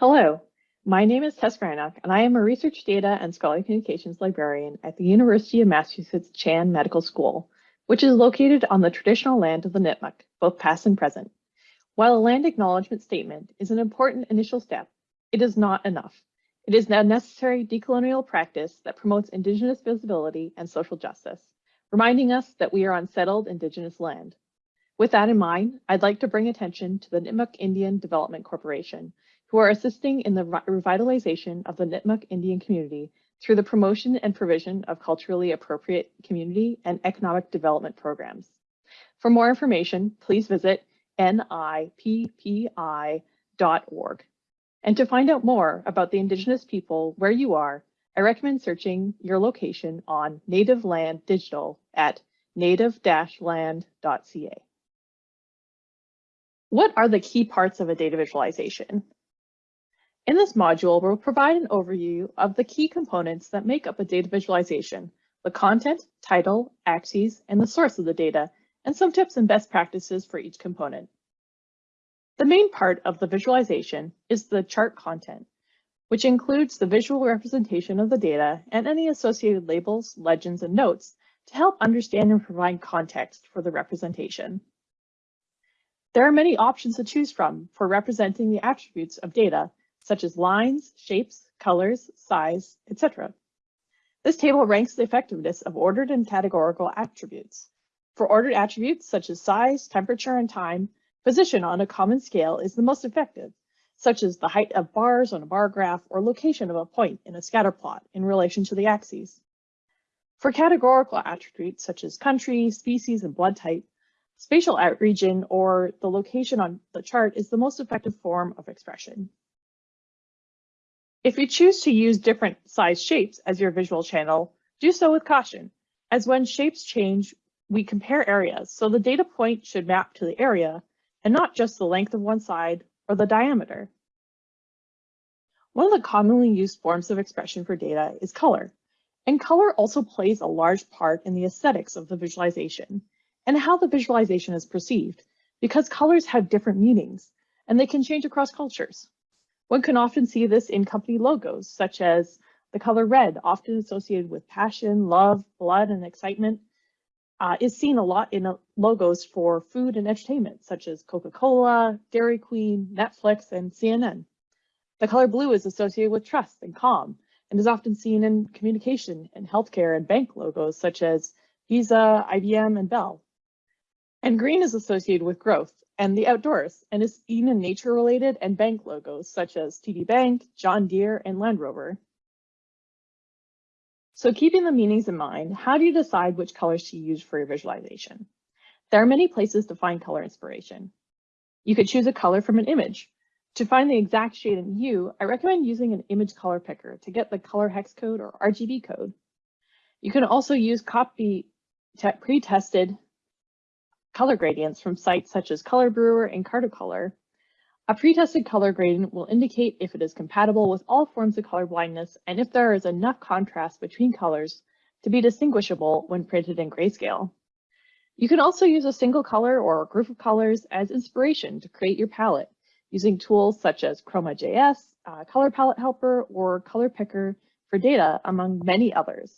Hello, my name is Tess Grynoch, and I am a research data and scholarly communications librarian at the University of Massachusetts Chan Medical School, which is located on the traditional land of the Nipmuc, both past and present. While a land acknowledgement statement is an important initial step, it is not enough. It is a necessary decolonial practice that promotes Indigenous visibility and social justice, reminding us that we are on settled Indigenous land. With that in mind, I'd like to bring attention to the Nipmuc Indian Development Corporation, who are assisting in the revitalization of the Nipmuc Indian community through the promotion and provision of culturally appropriate community and economic development programs. For more information, please visit nippi.org. And to find out more about the Indigenous people where you are, I recommend searching your location on Native Land Digital at native-land.ca. What are the key parts of a data visualization? In this module, we'll provide an overview of the key components that make up a data visualization, the content, title, axes, and the source of the data, and some tips and best practices for each component. The main part of the visualization is the chart content, which includes the visual representation of the data and any associated labels, legends, and notes to help understand and provide context for the representation. There are many options to choose from for representing the attributes of data, such as lines, shapes, colors, size, etc. This table ranks the effectiveness of ordered and categorical attributes. For ordered attributes such as size, temperature, and time, position on a common scale is the most effective, such as the height of bars on a bar graph or location of a point in a scatter plot in relation to the axes. For categorical attributes such as country, species, and blood type, spatial region or the location on the chart is the most effective form of expression. If you choose to use different size shapes as your visual channel, do so with caution, as when shapes change, we compare areas, so the data point should map to the area and not just the length of one side or the diameter. One of the commonly used forms of expression for data is color, and color also plays a large part in the aesthetics of the visualization and how the visualization is perceived, because colors have different meanings and they can change across cultures. One can often see this in company logos, such as the color red, often associated with passion, love, blood, and excitement, uh, is seen a lot in uh, logos for food and entertainment, such as Coca-Cola, Dairy Queen, Netflix, and CNN. The color blue is associated with trust and calm, and is often seen in communication and healthcare and bank logos, such as Visa, IBM, and Bell. And green is associated with growth and the outdoors and is seen in nature related and bank logos such as TD Bank, John Deere, and Land Rover. So keeping the meanings in mind, how do you decide which colors to use for your visualization? There are many places to find color inspiration. You could choose a color from an image. To find the exact shade and hue, I recommend using an image color picker to get the color hex code or RGB code. You can also use copy pre-tested color gradients from sites such as Color Brewer and Cartocolor. A pre-tested color gradient will indicate if it is compatible with all forms of color blindness and if there is enough contrast between colors to be distinguishable when printed in grayscale. You can also use a single color or a group of colors as inspiration to create your palette using tools such as Chroma.js, uh, Color Palette Helper, or Color Picker for data, among many others.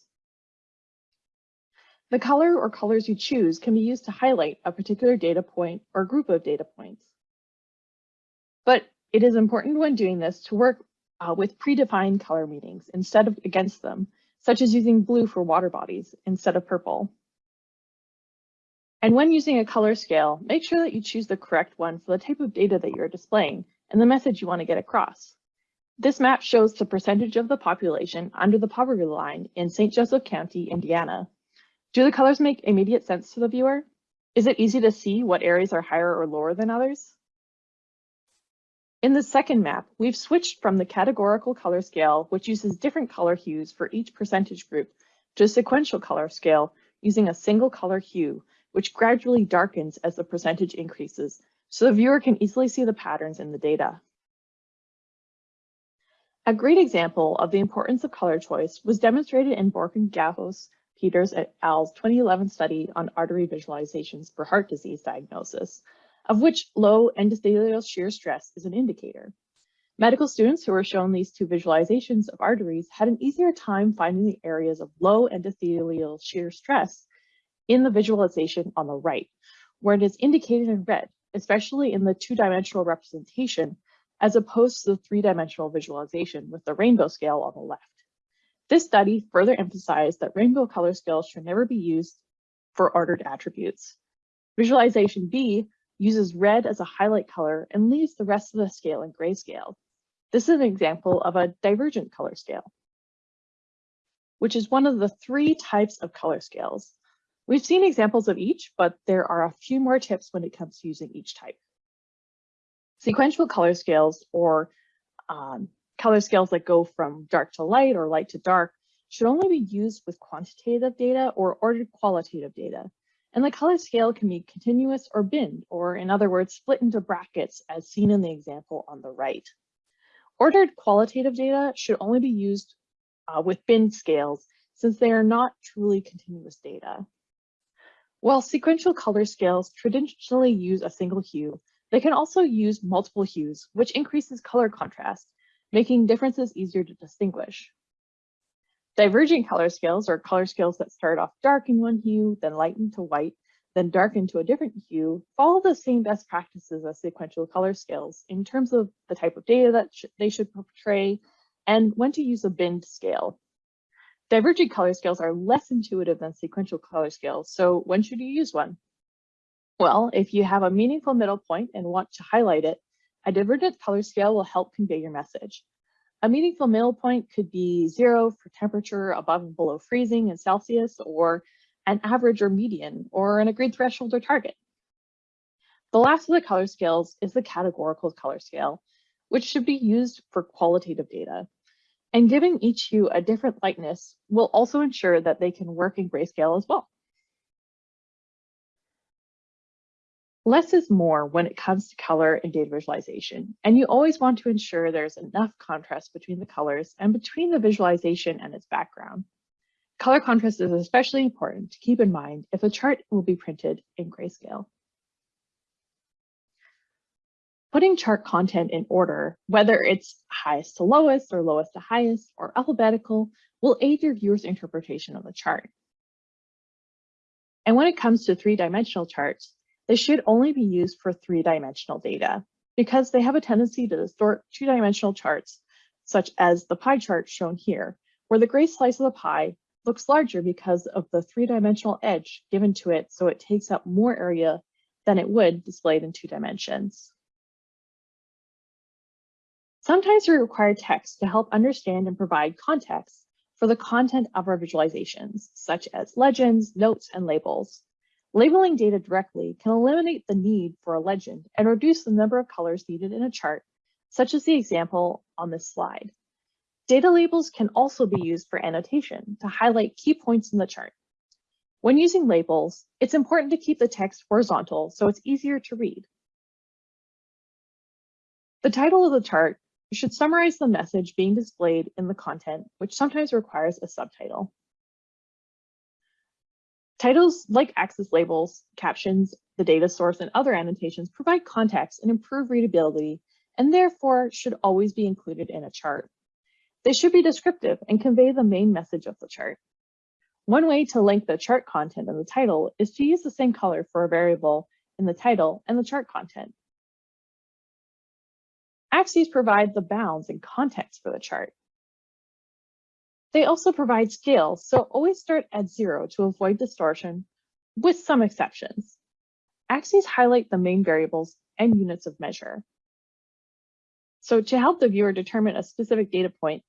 The color or colors you choose can be used to highlight a particular data point or group of data points. But it is important when doing this to work uh, with predefined color meanings instead of against them, such as using blue for water bodies instead of purple. And when using a color scale, make sure that you choose the correct one for the type of data that you're displaying and the message you want to get across. This map shows the percentage of the population under the poverty line in St. Joseph County, Indiana, do the colors make immediate sense to the viewer? Is it easy to see what areas are higher or lower than others? In the second map, we've switched from the categorical color scale, which uses different color hues for each percentage group, to a sequential color scale using a single color hue, which gradually darkens as the percentage increases, so the viewer can easily see the patterns in the data. A great example of the importance of color choice was demonstrated in Borkin and Peters et al.'s 2011 study on artery visualizations for heart disease diagnosis, of which low endothelial shear stress is an indicator. Medical students who were shown these two visualizations of arteries had an easier time finding the areas of low endothelial shear stress in the visualization on the right, where it is indicated in red, especially in the two-dimensional representation, as opposed to the three-dimensional visualization with the rainbow scale on the left. This study further emphasized that rainbow color scales should never be used for ordered attributes. Visualization B uses red as a highlight color and leaves the rest of the scale in grayscale. This is an example of a divergent color scale, which is one of the three types of color scales. We've seen examples of each, but there are a few more tips when it comes to using each type. Sequential color scales or um, color scales that go from dark to light or light to dark should only be used with quantitative data or ordered qualitative data. And the color scale can be continuous or binned, or in other words, split into brackets as seen in the example on the right. Ordered qualitative data should only be used uh, with binned scales since they are not truly continuous data. While sequential color scales traditionally use a single hue, they can also use multiple hues, which increases color contrast, making differences easier to distinguish. Diverging color scales are color scales that start off dark in one hue, then lighten to white, then darken to a different hue, follow the same best practices as sequential color scales in terms of the type of data that sh they should portray and when to use a binned scale. Diverging color scales are less intuitive than sequential color scales, so when should you use one? Well, if you have a meaningful middle point and want to highlight it, a divergent color scale will help convey your message. A meaningful middle point could be zero for temperature above and below freezing in Celsius, or an average or median, or an agreed threshold or target. The last of the color scales is the categorical color scale, which should be used for qualitative data. And giving each hue a different lightness will also ensure that they can work in grayscale as well. Less is more when it comes to color and data visualization, and you always want to ensure there's enough contrast between the colors and between the visualization and its background. Color contrast is especially important to keep in mind if a chart will be printed in grayscale. Putting chart content in order, whether it's highest to lowest or lowest to highest or alphabetical, will aid your viewer's interpretation of the chart. And when it comes to three-dimensional charts, they should only be used for three-dimensional data because they have a tendency to distort two-dimensional charts, such as the pie chart shown here, where the gray slice of the pie looks larger because of the three-dimensional edge given to it, so it takes up more area than it would displayed in two dimensions. Sometimes we require text to help understand and provide context for the content of our visualizations, such as legends, notes, and labels. Labeling data directly can eliminate the need for a legend and reduce the number of colors needed in a chart, such as the example on this slide. Data labels can also be used for annotation to highlight key points in the chart. When using labels, it's important to keep the text horizontal so it's easier to read. The title of the chart should summarize the message being displayed in the content, which sometimes requires a subtitle. Titles like axis labels, captions, the data source, and other annotations provide context and improve readability, and therefore should always be included in a chart. They should be descriptive and convey the main message of the chart. One way to link the chart content and the title is to use the same color for a variable in the title and the chart content. Axes provide the bounds and context for the chart. They also provide scale, so always start at zero to avoid distortion, with some exceptions. Axes highlight the main variables and units of measure. So to help the viewer determine a specific data point,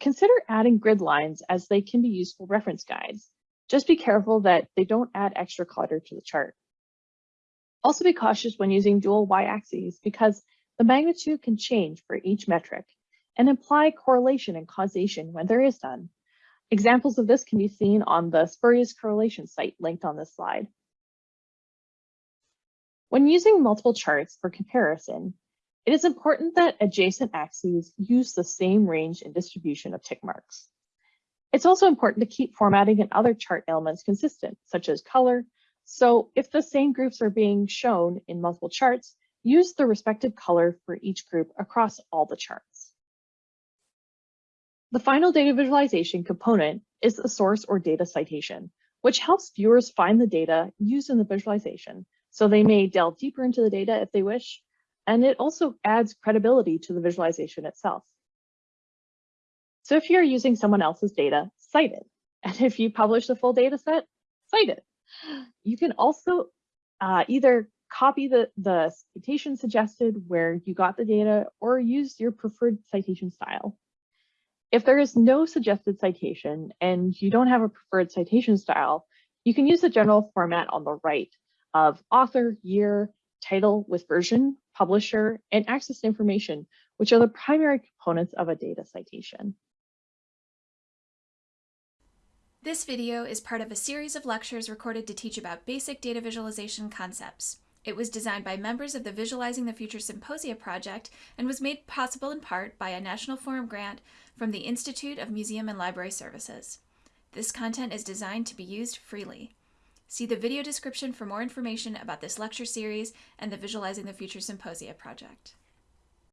consider adding grid lines as they can be useful reference guides. Just be careful that they don't add extra clutter to the chart. Also be cautious when using dual y-axes because the magnitude can change for each metric and imply correlation and causation when there is none. Examples of this can be seen on the spurious correlation site linked on this slide. When using multiple charts for comparison, it is important that adjacent axes use the same range and distribution of tick marks. It's also important to keep formatting and other chart elements consistent, such as color. So if the same groups are being shown in multiple charts, use the respective color for each group across all the charts. The final data visualization component is the source or data citation, which helps viewers find the data used in the visualization so they may delve deeper into the data if they wish, and it also adds credibility to the visualization itself. So if you're using someone else's data, cite it. And if you publish the full data set, cite it. You can also uh, either copy the, the citation suggested where you got the data or use your preferred citation style. If there is no suggested citation and you don't have a preferred citation style, you can use the general format on the right of author, year, title with version, publisher, and access information, which are the primary components of a data citation. This video is part of a series of lectures recorded to teach about basic data visualization concepts. It was designed by members of the Visualizing the Future Symposia project and was made possible in part by a National Forum grant from the Institute of Museum and Library Services. This content is designed to be used freely. See the video description for more information about this lecture series and the Visualizing the Future Symposia project.